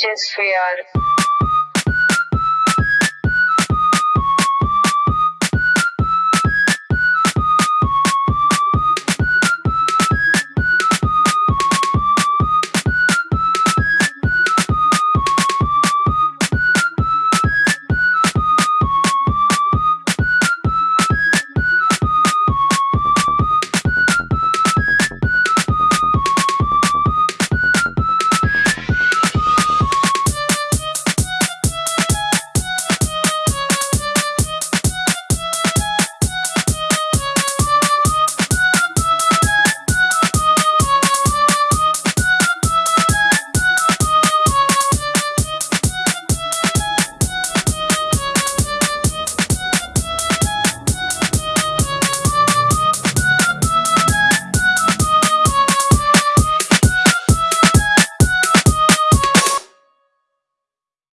Just we are.